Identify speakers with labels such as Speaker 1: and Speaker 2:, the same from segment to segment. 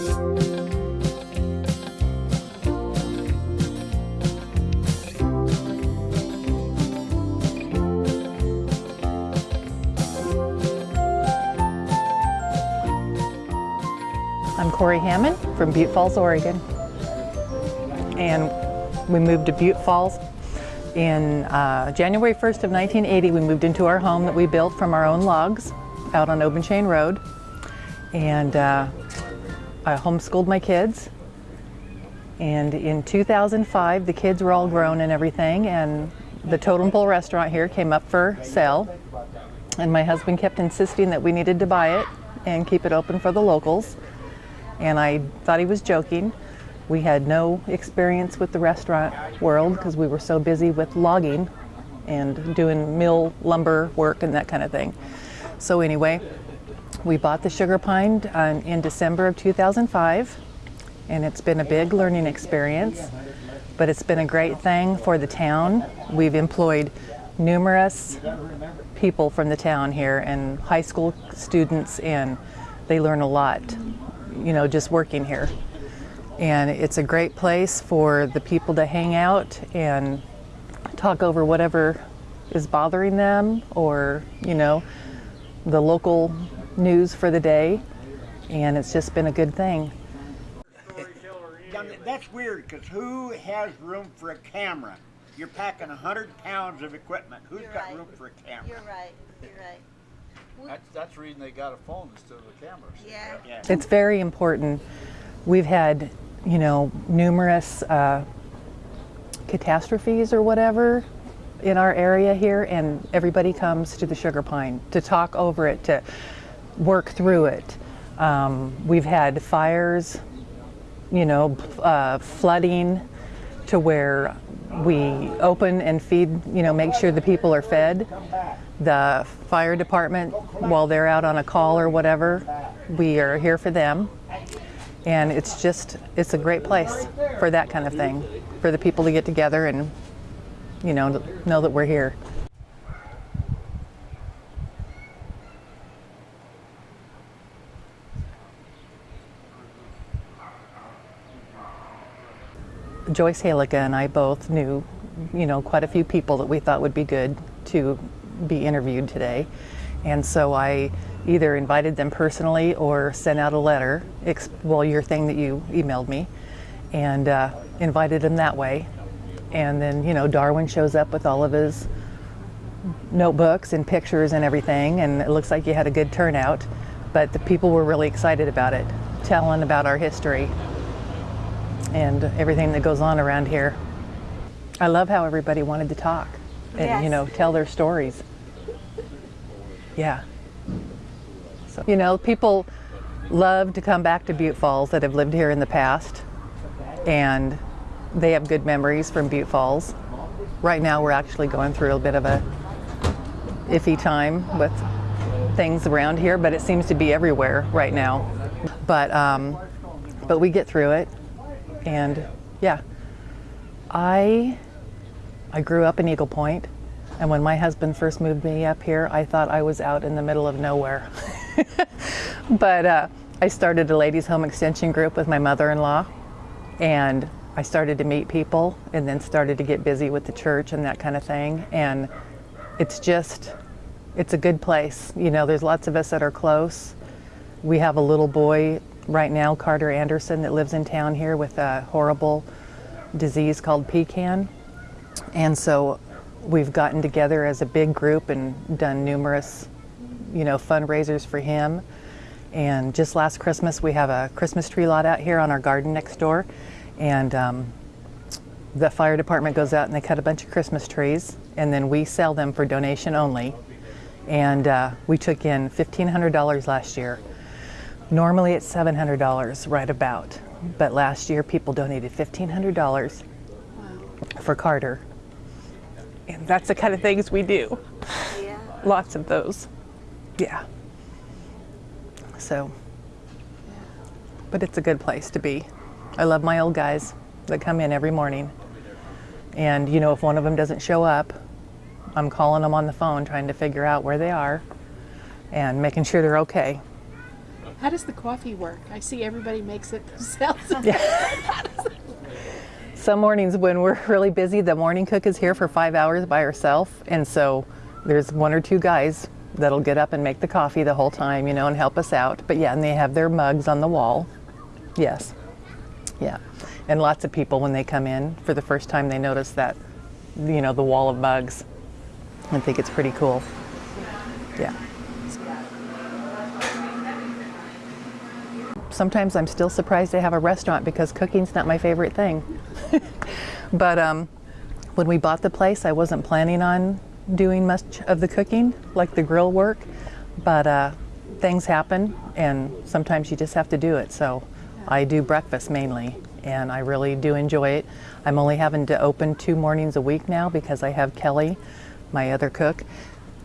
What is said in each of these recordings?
Speaker 1: I'm Corey Hammond from Butte Falls, Oregon. And we moved to Butte Falls in uh, January 1st of 1980. We moved into our home that we built from our own logs out on Obenchain Road. And uh, I homeschooled my kids. And in 2005, the kids were all grown and everything, and the Totem Pole restaurant here came up for sale. And my husband kept insisting that we needed to buy it and keep it open for the locals and I thought he was joking. We had no experience with the restaurant world because we were so busy with logging and doing mill lumber work and that kind of thing. So anyway, we bought the Sugar Pine uh, in December of 2005 and it's been a big learning experience, but it's been a great thing for the town. We've employed numerous people from the town here and high school students and they learn a lot you know, just working here. And it's a great place for the people to hang out and talk over whatever is bothering them or, you know, the local news for the day. And it's just been a good thing.
Speaker 2: That's weird because who has room for a camera? You're packing 100 pounds of equipment. Who's
Speaker 3: You're
Speaker 2: got
Speaker 3: right.
Speaker 2: room for a camera?
Speaker 3: You're right, you're right.
Speaker 4: That's, that's the reason they got a phone instead of a camera.
Speaker 3: Yeah.
Speaker 2: Yeah.
Speaker 1: It's very important. We've had, you know, numerous uh, catastrophes or whatever in our area here, and everybody comes to the Sugar Pine to talk over it, to work through it. Um, we've had fires, you know, uh, flooding to where we open and feed, you know, make sure the people are fed. The fire department, while they're out on a call or whatever, we are here for them. And it's just, it's a great place for that kind of thing, for the people to get together and, you know, know that we're here. Joyce Halika and I both knew, you know, quite a few people that we thought would be good to be interviewed today. And so I either invited them personally or sent out a letter, well, your thing that you emailed me, and uh, invited them that way. And then, you know, Darwin shows up with all of his notebooks and pictures and everything, and it looks like you had a good turnout. But the people were really excited about it, telling about our history and everything that goes on around here. I love how everybody wanted to talk and you know tell their stories. Yeah. So you know, people love to come back to Butte Falls that have lived here in the past and they have good memories from Butte Falls. Right now we're actually going through a bit of a iffy time with things around here, but it seems to be everywhere right now. But um, but we get through it and yeah. I i grew up in eagle point and when my husband first moved me up here i thought i was out in the middle of nowhere. But uh, i started a ladies home extension group with my mother-in-law and i started to meet people and then started to get busy with the church and that kind of thing. And it's just it's a good place. You know there's lots of us that are close. We have a little boy right now, Carter Anderson, that lives in town here with a horrible disease called PKAN. And so we've gotten together as a big group and done numerous, you know, fundraisers for him. And just last Christmas, we have a Christmas tree lot out here on our garden next door. And um, the fire department goes out and they cut a bunch of Christmas trees and then we sell them for donation only. And uh, we took in $1,500 last year. Normally it's $700 right about, but last year people donated $1,500 for Carter. And that's the kind of things we do.
Speaker 3: Yeah.
Speaker 1: Lots of those. Yeah. So, but it's a good place to be. I love my old guys that come in every morning. And, you know, if one of them doesn't show up, I'm calling them on the phone trying to figure out where they are and making sure they're okay.
Speaker 5: How does the coffee work? I see everybody makes it themselves. Yeah.
Speaker 1: Some mornings when we're really busy, the morning cook is here for five hours by herself. And so there's one or two guys that'll get up and make the coffee the whole time, you know, and help us out. But yeah, and they have their mugs on the wall. Yes. Yeah. And lots of people, when they come in for the first time, they notice that, you know, the wall of mugs and think it's pretty cool. Yeah. Sometimes I'm still surprised to have a restaurant because cooking's not my favorite thing. but um, when we bought the place, I wasn't planning on doing much of the cooking, like the grill work. But uh, things happen, and sometimes you just have to do it. So I do breakfast mainly, and I really do enjoy it. I'm only having to open two mornings a week now because I have Kelly, my other cook,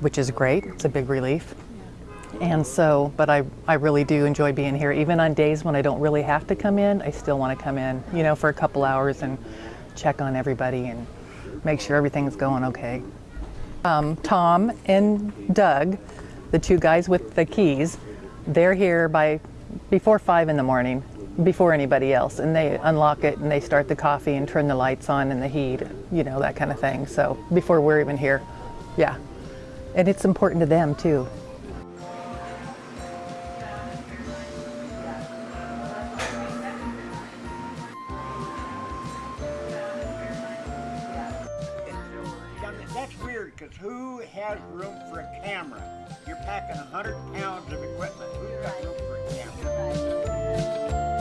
Speaker 1: which is great. It's a big relief. And so, but I, I really do enjoy being here. Even on days when I don't really have to come in, I still want to come in, you know, for a couple hours and check on everybody and make sure everything's going okay. Um, Tom and Doug, the two guys with the keys, they're here by before five in the morning, before anybody else, and they unlock it and they start the coffee and turn the lights on and the heat, you know, that kind of thing. So before we're even here, yeah. And it's important to them too.
Speaker 2: because who has room for a camera? You're packing 100 pounds of equipment. Who's got room for a camera?